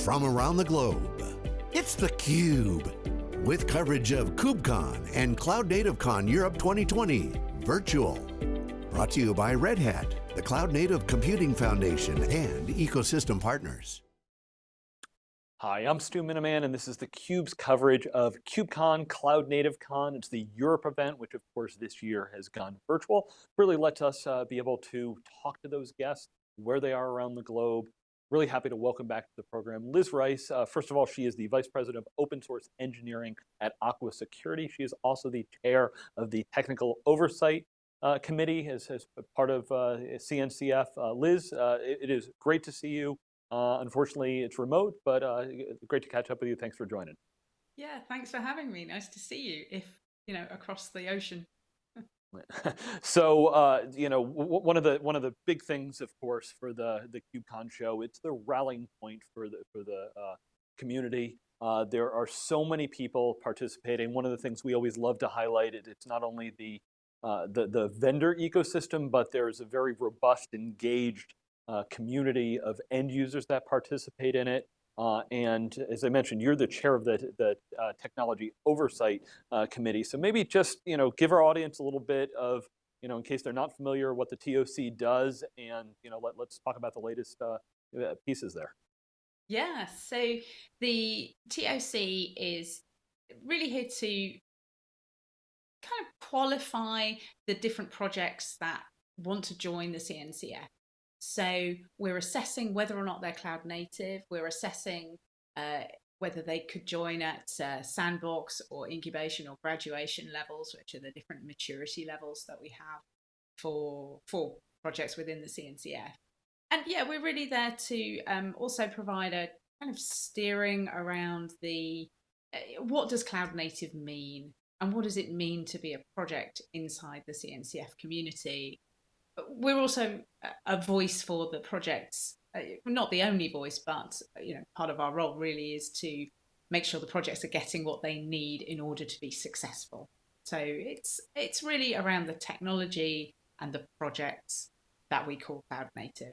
from around the globe. It's theCUBE, with coverage of KubeCon and Cloud Native Con Europe 2020, virtual. Brought to you by Red Hat, the Cloud Native Computing Foundation, and ecosystem partners. Hi, I'm Stu Miniman, and this is theCUBE's coverage of KubeCon, Cloud Native Con. It's the Europe event, which of course this year has gone virtual. Really lets us uh, be able to talk to those guests, where they are around the globe. Really happy to welcome back to the program Liz Rice. Uh, first of all, she is the Vice President of Open Source Engineering at Aqua Security. She is also the chair of the Technical Oversight uh, Committee as, as, part of uh, CNCF. Uh, Liz, uh, it, it is great to see you. Uh, unfortunately, it's remote, but great to catch up with you. Thanks for joining. Yeah, thanks for having me. Nice to see you, if, you know, across the ocean. so uh, you know one of the one of the big things, of course, for the the KubeCon show, it's the rallying point for the for the uh, community. Uh, there are so many people participating. One of the things we always love to highlight it, it's not only the uh, the the vendor ecosystem, but there is a very robust, engaged uh, community of end users that participate in it. Uh, and as I mentioned, you're the chair of the, the uh, Technology Oversight uh, Committee. So maybe just you know, give our audience a little bit of, you know, in case they're not familiar, what the TOC does, and you know, let, let's talk about the latest uh, uh, pieces there. Yeah, so the TOC is really here to kind of qualify the different projects that want to join the CNCF. So we're assessing whether or not they're cloud native. We're assessing uh, whether they could join at uh, sandbox or incubation or graduation levels, which are the different maturity levels that we have for, for projects within the CNCF. And yeah, we're really there to um, also provide a kind of steering around the uh, what does cloud native mean and what does it mean to be a project inside the CNCF community we're also a voice for the projects. Uh, not the only voice, but you know, part of our role really is to make sure the projects are getting what they need in order to be successful. So it's it's really around the technology and the projects that we call cloud native.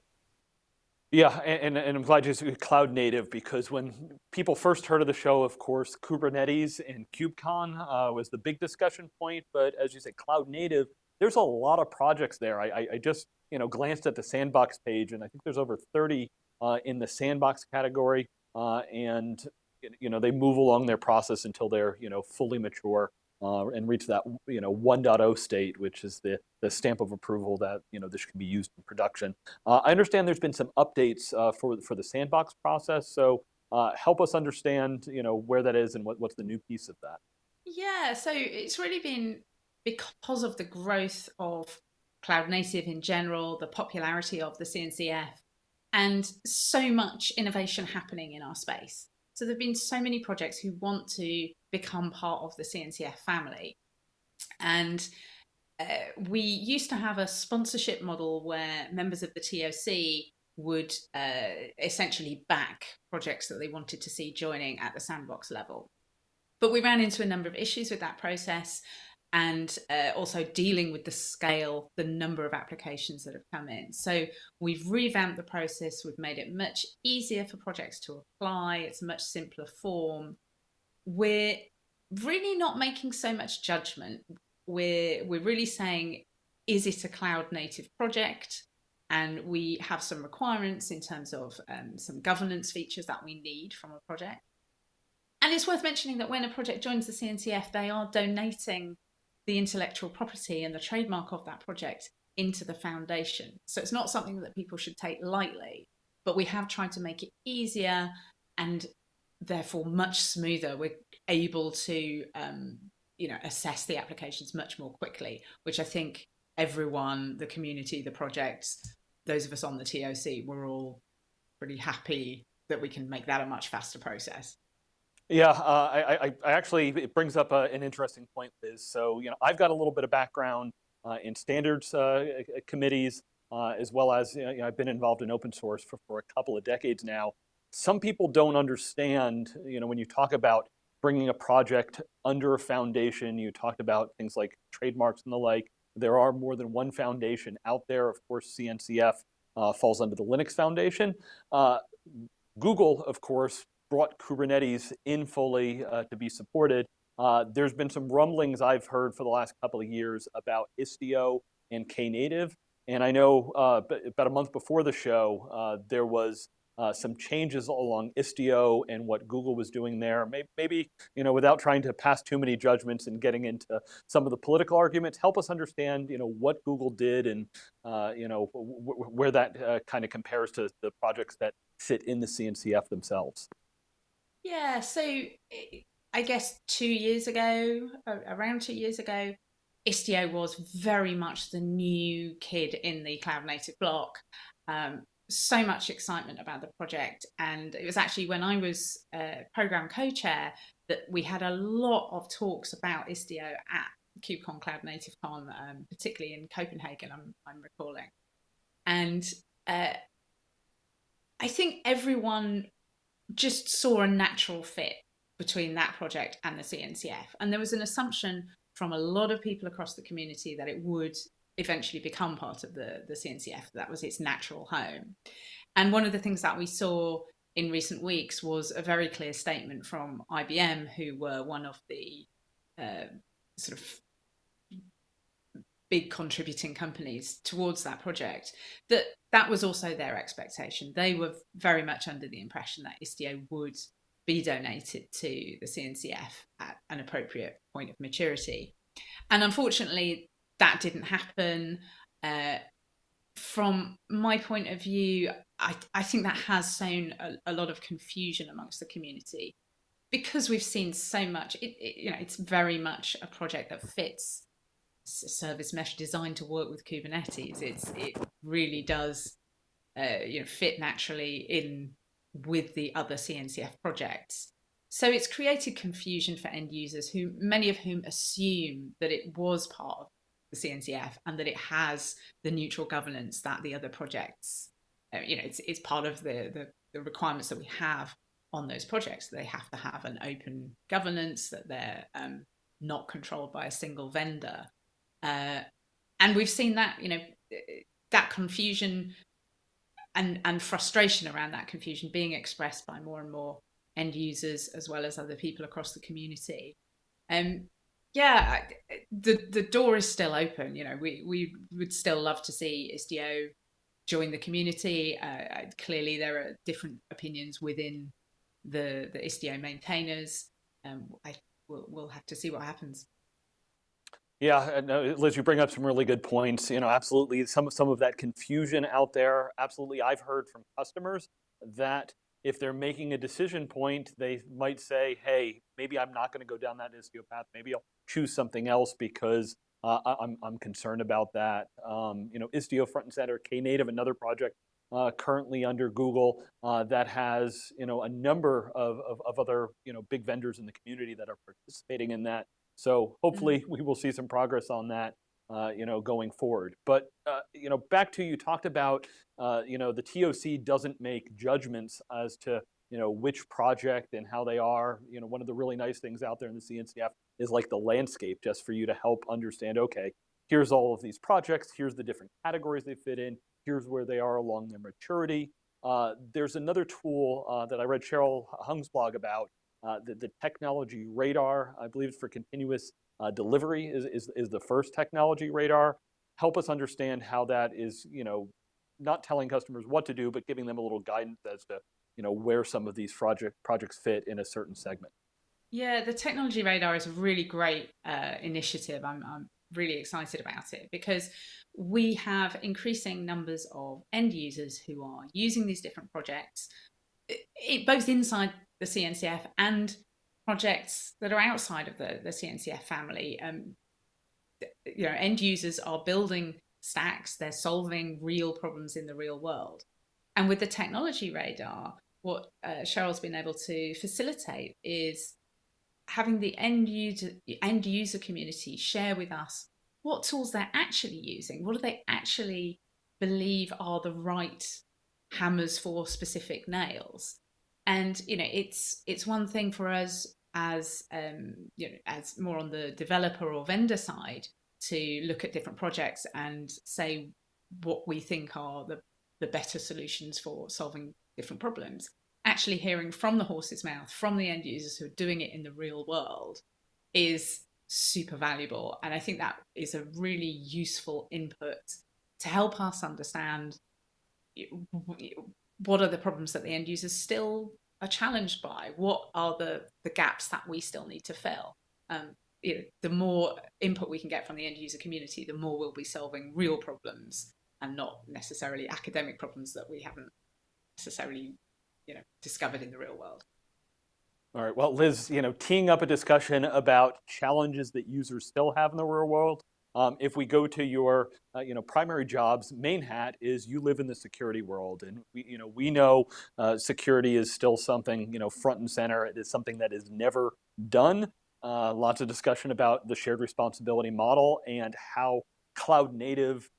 Yeah, and, and I'm glad you said cloud native because when people first heard of the show, of course, Kubernetes and KubeCon uh, was the big discussion point. But as you said, cloud native there's a lot of projects there. I, I, just you know glanced at the sandbox page, and I think there's over 30 uh, in the sandbox category, uh, and you know they move along their process until they're you know fully mature uh, and reach that you know 1.0 state, which is the the stamp of approval that you know this can be used in production. Uh, I understand there's been some updates uh, for for the sandbox process, so uh, help us understand you know where that is and what, what's the new piece of that. Yeah, so it's really been because of the growth of cloud native in general, the popularity of the CNCF, and so much innovation happening in our space. So there have been so many projects who want to become part of the CNCF family. And uh, we used to have a sponsorship model where members of the TOC would uh, essentially back projects that they wanted to see joining at the sandbox level. But we ran into a number of issues with that process and uh, also dealing with the scale, the number of applications that have come in. So we've revamped the process, we've made it much easier for projects to apply, it's a much simpler form. We're really not making so much judgment. We're, we're really saying, is it a cloud native project? And we have some requirements in terms of um, some governance features that we need from a project. And it's worth mentioning that when a project joins the CNCF, they are donating the intellectual property and the trademark of that project into the foundation. So it's not something that people should take lightly, but we have tried to make it easier and therefore much smoother. We're able to, um, you know, assess the applications much more quickly, which I think everyone, the community, the projects, those of us on the TOC, we're all pretty happy that we can make that a much faster process. Yeah, uh, I, I, I, actually, it brings up uh, an interesting point, Liz. So, you know, I've got a little bit of background uh, in standards uh, committees, uh, as well as, you know, I've been involved in open source for, for a couple of decades now. Some people don't understand, you know, when you talk about bringing a project under a foundation, you talked about things like trademarks and the like. There are more than one foundation out there. Of course, CNCF falls under the Linux Foundation Google, of course, brought Kubernetes in fully uh, to be supported. Uh, there's been some rumblings I've heard for the last couple of years about Istio and Knative. And I know uh, about a month before the show, uh, there was uh, some changes along Istio and what Google was doing there. Maybe, maybe, you know, without trying to pass too many judgments and getting into some of the political arguments, help us understand, you know, what Google did and, uh, you know, where that kind of compares to the projects that sit in the CNCF themselves. Yeah, so I guess two years ago, around two years ago, Istio was very much the new kid in the cloud native block. Um, so much excitement about the project. And it was actually when I was uh, program co-chair that we had a lot of talks about Istio at KubeCon Cloud Native Con, um, particularly in Copenhagen, I'm, I'm recalling. And uh, I think everyone just saw a natural fit between that project and the CNCF. And there was an assumption from a lot of people across the community that it would eventually become part of the, the CNCF. That was its natural home. And one of the things that we saw in recent weeks was a very clear statement from IBM, who were one of the uh, sort of big contributing companies towards that project, that that was also their expectation. They were very much under the impression that Istio would be donated to the CNCF at an appropriate point of maturity. And unfortunately, that didn't happen. Uh, from my point of view, I, I think that has sown a, a, lot of confusion amongst the community because we've seen so much. It, it, you know, it's very much a project that fits service mesh designed to work with Kubernetes. It's it really does, uh, you know, fit naturally in with the other CNCF projects. So it's created confusion for end users who many of whom assume that it was part of the CNCF and that it has the neutral governance that the other projects, uh, you know, it's, it's part of the, the, the requirements that we have on those projects. They have to have an open governance, that they're um, not controlled by a single vendor. Uh, and we've seen that, you know, that confusion and, and frustration around that confusion being expressed by more and more end users as well as other people across the community. Um, yeah, the the door is still open. You know, we we would still love to see Istio join the community. Uh, clearly, there are different opinions within the the Istio maintainers. Um, I we'll, we'll have to see what happens. Yeah, no, Liz, you bring up some really good points. You know, absolutely, some some of that confusion out there. Absolutely, I've heard from customers that if they're making a decision point, they might say, hey, maybe I'm not going to go down that Istio path. Maybe I'll choose something else because uh, I'm, I'm concerned about that. Um, you know, Istio front and center, Knative, another project uh, currently under Google uh, that has, you know, a number of, of, of, other, you know, big vendors in the community that are participating in that. So hopefully mm -hmm. we will see some progress on that uh, you know, going forward. But uh, you know, back to you talked about, uh, you know, the TOC doesn't make judgments as to you know which project and how they are. You know, one of the really nice things out there in the CNCF is like the landscape, just for you to help understand. Okay, here's all of these projects. Here's the different categories they fit in. Here's where they are along their maturity. Uh, there's another tool uh, that I read Cheryl Hung's blog about, the, the technology radar, I believe it's for continuous uh, delivery is, is, is the first technology radar. Help us understand how that is, you know, not telling customers what to do, but giving them a little guidance as to, you know, where some of these project projects fit in a certain segment. Yeah, the technology radar is a really great uh, initiative. I'm, I'm really excited about it because we have increasing numbers of end users who are using these different projects, it, both inside the CNCF and projects that are outside of the, the CNCF family. Um, you know, end users are building stacks, they're solving real problems in the real world. And with the technology radar, what uh, Cheryl's been able to facilitate is having the end user, end user community share with us what tools they're actually using, what do they actually believe are the right hammers for specific nails. And you know, it's it's one thing for us as um, you know, as more on the developer or vendor side to look at different projects and say what we think are the, the better solutions for solving different problems. actually hearing from the horse's mouth, from the end users who are doing it in the real world, is super valuable. And I think that is a really useful input to help us understand what are the problems that the end users still are challenged by? What are the, the gaps that we still need to fill? Um, you know, the more input we can get from the end user community, the more we'll be solving real problems and not necessarily academic problems that we haven't necessarily you know, discovered in the real world. All right, well, Liz, you know, teeing up a discussion about challenges that users still have in the real world. Um, if we go to your, uh, you know, primary jobs, main hat is you live in the security world, and we, you know, we know uh, security is still something, you know, front and center. It is something that is never done. Uh, lots of discussion about the shared responsibility model and how cloud native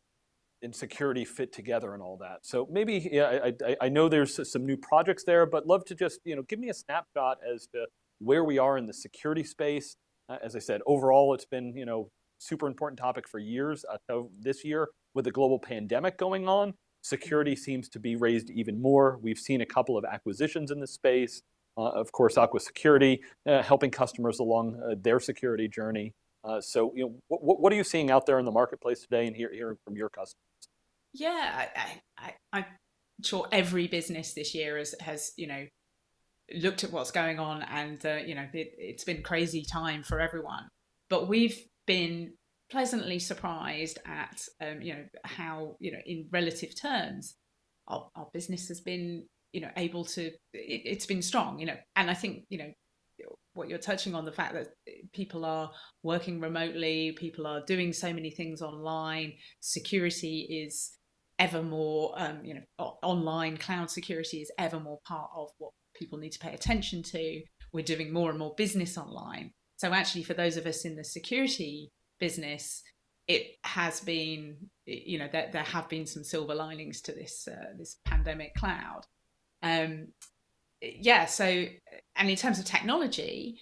and security fit together and all that. So maybe yeah, I, I, know there's some new projects there, but love to just you know give me a snapshot as to where we are in the security space. Uh, as I said, overall, it's been you know super important topic for years. Uh, so this year, with the global pandemic going on, security seems to be raised even more. We've seen a couple of acquisitions in this space. Uh, of course, Aqua Security, uh, helping customers along uh, their security journey. Uh, so, you know, what, what are you seeing out there in the marketplace today and hear, hearing from your customers? Yeah, I, I, I'm sure every business this year has, has you know, looked at what's going on and, uh, you know, it, it's been crazy time for everyone. But we've been pleasantly surprised at, um, you know, how, you know, in relative terms, our, our business has been, you know, able to, it, it's been strong, you know, and I think, you know, what you're touching on the fact that people are working remotely people are doing so many things online security is ever more um, you know online cloud security is ever more part of what people need to pay attention to. We're doing more and more business online so actually for those of us in the security business it has been you know there, there have been some silver linings to this uh, this pandemic cloud um, yeah, so, and in terms of technology,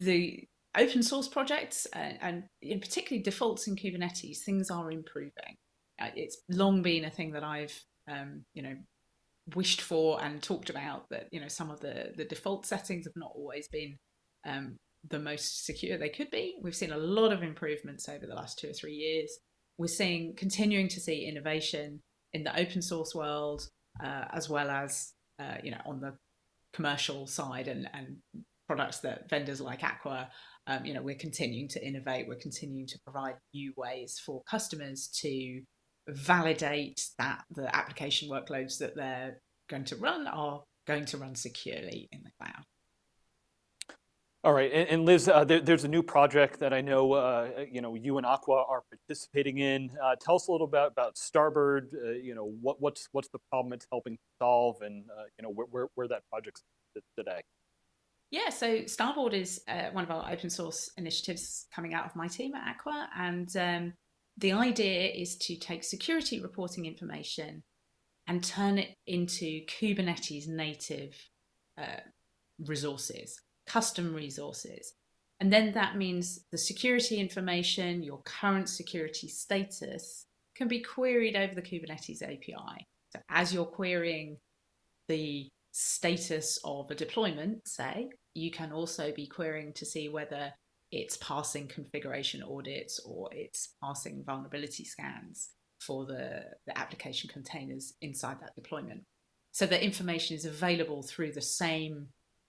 the open source projects and, and in particularly defaults in Kubernetes, things are improving. Uh, it's long been a thing that I've, um, you know, wished for and talked about that, you know, some of the, the default settings have not always been um, the most secure they could be. We've seen a lot of improvements over the last two or three years. We're seeing, continuing to see innovation in the open source world, uh, as well as uh, you know, on the commercial side and, and products that vendors like Aqua, um, you know, we're continuing to innovate. We're continuing to provide new ways for customers to validate that the application workloads that they're going to run are going to run securely in the cloud. All right, and, and Liz, uh, there, there's a new project that I know uh, you know you and Aqua are participating in. Uh, tell us a little bit about Starboard. Uh, you know what, what's what's the problem it's helping solve, and uh, you know where, where, where that project's today. Yeah, so Starboard is uh, one of our open source initiatives coming out of my team at Aqua, and um, the idea is to take security reporting information and turn it into Kubernetes native resources custom resources. And then that means the security information, your current security status can be queried over the Kubernetes API. So as you're querying the status of a deployment, say, you can also be querying to see whether it's passing configuration audits or it's passing vulnerability scans for the, the application containers inside that deployment. So the information is available through the same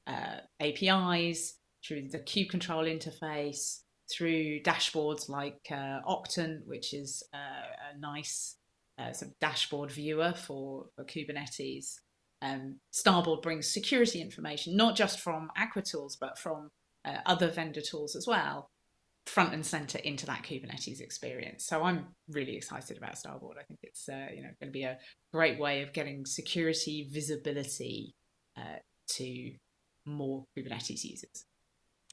uh, APIs, through the kube control interface, through dashboards like uh, which is uh, a nice uh, sort of dashboard viewer for, for Kubernetes. Um, Starboard brings security information, not just from Aqua tools, but from uh, other vendor tools as well, front and center into that Kubernetes experience. So I'm really excited about Starboard. I think it's uh, you know going to be a great way of getting security visibility to more Kubernetes users.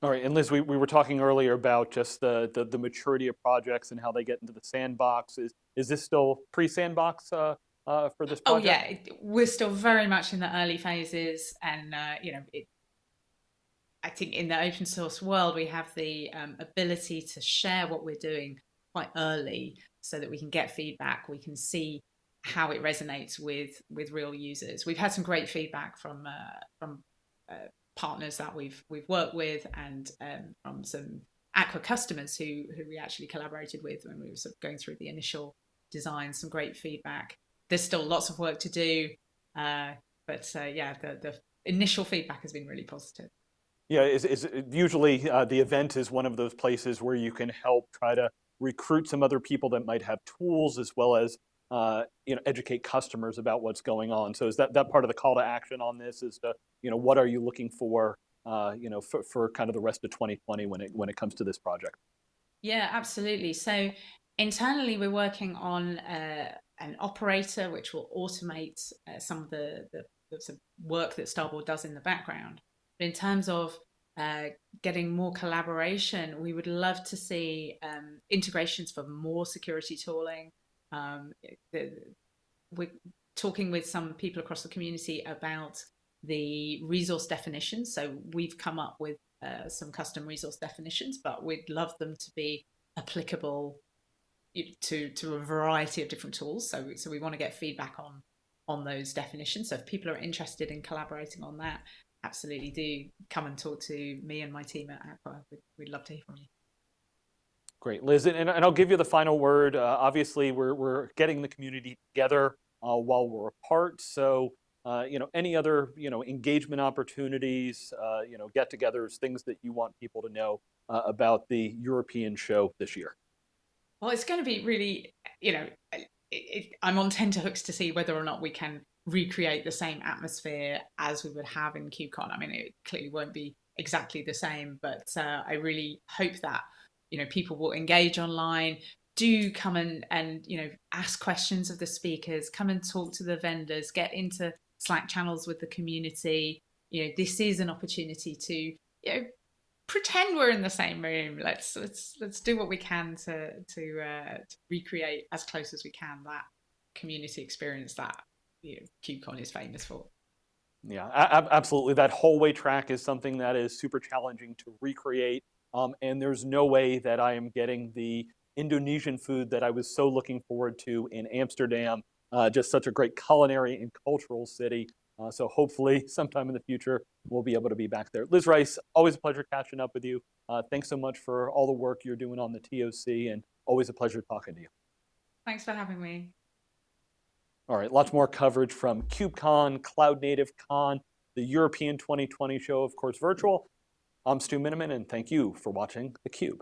All right, and Liz, we, we were talking earlier about just the, the, the maturity of projects and how they get into the sandbox. Is, is this still pre-sandbox uh, uh, for this project? Oh yeah, we're still very much in the early phases and, uh, you know, it, I think in the open source world, we have the um, ability to share what we're doing quite early so that we can get feedback. We can see how it resonates with with real users. We've had some great feedback from uh, from uh, partners that we've we've worked with and um, from some Aqua customers who who we actually collaborated with when we were sort of going through the initial design. Some great feedback. There's still lots of work to do, uh, but uh, yeah, the the initial feedback has been really positive. Yeah, is, is usually uh, the event is one of those places where you can help try to recruit some other people that might have tools as well as uh, you know educate customers about what's going on. So is that that part of the call to action on this is to you know what are you looking for uh, you know for, for kind of the rest of 2020 when it when it comes to this project? Yeah, absolutely. So internally we're working on uh, an operator which will automate uh, some of the, the, the work that Starboard does in the background. But in terms of uh, getting more collaboration, we would love to see um, integrations for more security tooling. Um, the, we're talking with some people across the community about the resource definitions. So we've come up with uh, some custom resource definitions, but we'd love them to be applicable to to a variety of different tools. So so we want to get feedback on on those definitions. So if people are interested in collaborating on that, absolutely do come and talk to me and my team at Aqua. We'd, we'd love to hear from you. Great, Liz, and, and I'll give you the final word. Uh, obviously, we're, we're getting the community together uh, while we're apart. So, uh, you know, any other, you know, engagement opportunities, uh, you know, get-togethers, things that you want people to know uh, about the European show this year? Well, it's going to be really, you know, it, it, I'm on tenterhooks to see whether or not we can recreate the same atmosphere as we would have in KubeCon. I mean, it clearly won't be exactly the same, but uh, I really hope that you know people will engage online. Do come and and you know ask questions of the speakers. Come and talk to the vendors. Get into Slack channels with the community. You know, this is an opportunity to you know pretend we're in the same room. Let's let's let's do what we can to to, uh, to recreate as close as we can that community experience that you know, KubeCon is famous for. Yeah, absolutely. That hallway track is something that is super challenging to recreate. Um, and there's no way that I am getting the Indonesian food that I was so looking forward to in Amsterdam. Uh, just such a great culinary and cultural city. Uh, so hopefully sometime in the future, we'll be able to be back there. Liz Rice, always a pleasure catching up with you. Uh, thanks so much for all the work you're doing on the TOC and always a pleasure talking to you. Thanks for having me. All right, lots more coverage from KubeCon, Cloud Native Con, the European 2020 show, of course, virtual. I'm Stu Miniman, and thank you for watching theCUBE.